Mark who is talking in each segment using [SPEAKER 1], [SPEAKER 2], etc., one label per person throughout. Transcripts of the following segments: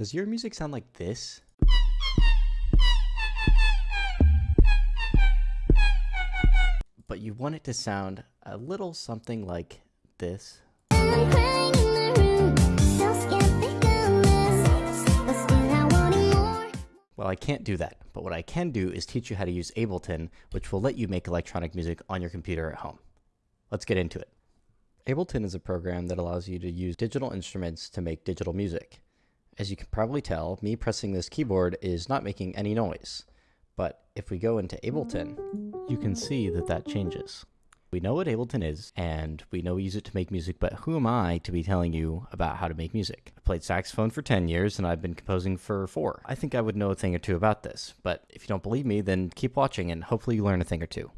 [SPEAKER 1] Does your music sound like this? But you want it to sound a little something like this. Well, I can't do that, but what I can do is teach you how to use Ableton, which will let you make electronic music on your computer at home. Let's get into it. Ableton is a program that allows you to use digital instruments to make digital music. As you can probably tell, me pressing this keyboard is not making any noise. But if we go into Ableton, you can see that that changes. We know what Ableton is, and we know we use it to make music, but who am I to be telling you about how to make music? I played saxophone for 10 years, and I've been composing for four. I think I would know a thing or two about this, but if you don't believe me, then keep watching and hopefully you learn a thing or two.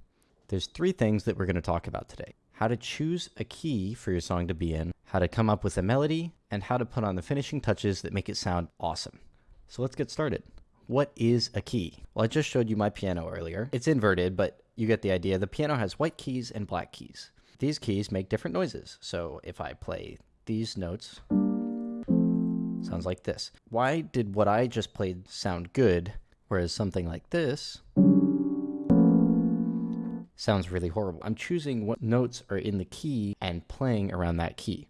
[SPEAKER 1] There's three things that we're going to talk about today. How to choose a key for your song to be in, how to come up with a melody, and how to put on the finishing touches that make it sound awesome. So let's get started. What is a key? Well, I just showed you my piano earlier. It's inverted, but you get the idea. The piano has white keys and black keys. These keys make different noises. So if I play these notes, sounds like this. Why did what I just played sound good, whereas something like this sounds really horrible? I'm choosing what notes are in the key and playing around that key.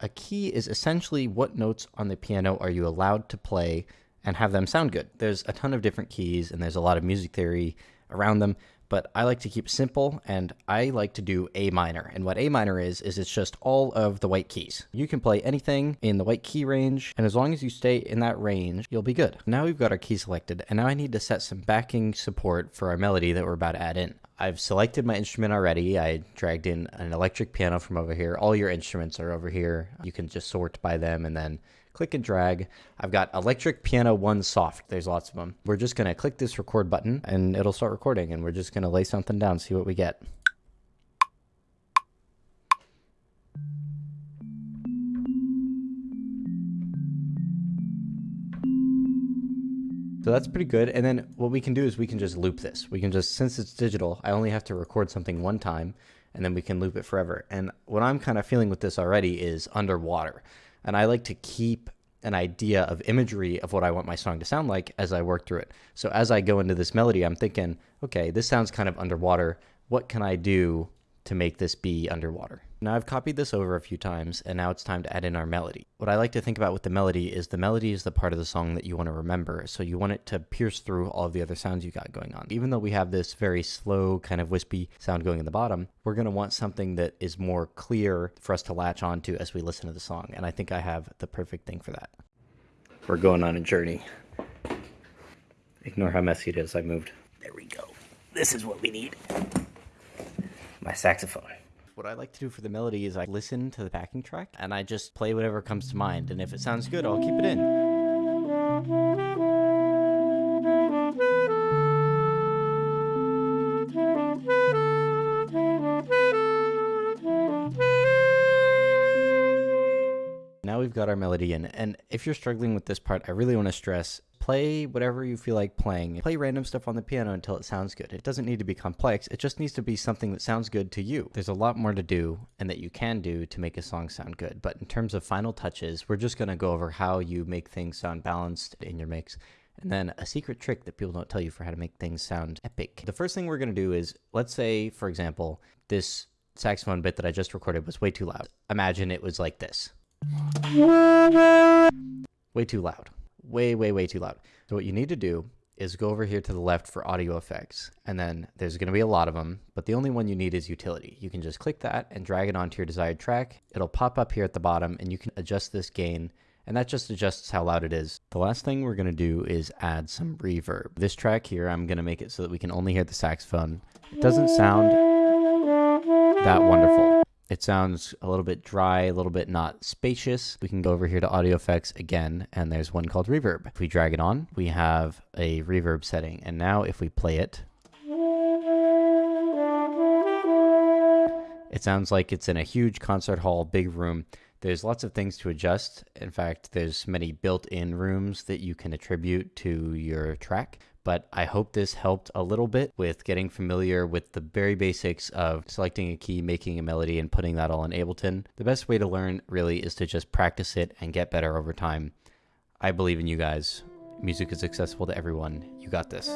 [SPEAKER 1] A key is essentially what notes on the piano are you allowed to play and have them sound good. There's a ton of different keys and there's a lot of music theory around them, but I like to keep simple and I like to do A minor. And what A minor is, is it's just all of the white keys. You can play anything in the white key range, and as long as you stay in that range, you'll be good. Now we've got our key selected, and now I need to set some backing support for our melody that we're about to add in. I've selected my instrument already. I dragged in an electric piano from over here. All your instruments are over here. You can just sort by them and then click and drag. I've got electric piano one soft. There's lots of them. We're just going to click this record button and it'll start recording and we're just going to lay something down, see what we get. So that's pretty good. And then what we can do is we can just loop this. We can just, since it's digital, I only have to record something one time and then we can loop it forever. And what I'm kind of feeling with this already is underwater. And I like to keep an idea of imagery of what I want my song to sound like as I work through it. So as I go into this melody, I'm thinking, okay, this sounds kind of underwater. What can I do to make this be underwater. Now I've copied this over a few times and now it's time to add in our melody. What I like to think about with the melody is the melody is the part of the song that you want to remember. So you want it to pierce through all of the other sounds you got going on. Even though we have this very slow kind of wispy sound going in the bottom, we're going to want something that is more clear for us to latch onto as we listen to the song. And I think I have the perfect thing for that. We're going on a journey. Ignore how messy it is. I moved. There we go. This is what we need my saxophone. What I like to do for the melody is I listen to the backing track and I just play whatever comes to mind. And if it sounds good, I'll keep it in. Now we've got our melody in, and if you're struggling with this part, I really want to stress play whatever you feel like playing. Play random stuff on the piano until it sounds good. It doesn't need to be complex, it just needs to be something that sounds good to you. There's a lot more to do and that you can do to make a song sound good. But in terms of final touches, we're just going to go over how you make things sound balanced in your mix. And then a secret trick that people don't tell you for how to make things sound epic. The first thing we're going to do is, let's say, for example, this saxophone bit that I just recorded was way too loud. Imagine it was like this. Way too loud way, way, way too loud. So what you need to do is go over here to the left for audio effects. And then there's going to be a lot of them, but the only one you need is utility. You can just click that and drag it onto your desired track. It'll pop up here at the bottom and you can adjust this gain and that just adjusts how loud it is. The last thing we're going to do is add some reverb. This track here, I'm going to make it so that we can only hear the saxophone. It doesn't sound that wonderful. It sounds a little bit dry, a little bit not spacious. We can go over here to audio effects again, and there's one called reverb. If we drag it on, we have a reverb setting. And now if we play it, it sounds like it's in a huge concert hall, big room. There's lots of things to adjust. In fact, there's many built-in rooms that you can attribute to your track but I hope this helped a little bit with getting familiar with the very basics of selecting a key, making a melody, and putting that all in Ableton. The best way to learn really is to just practice it and get better over time. I believe in you guys. Music is accessible to everyone. You got this.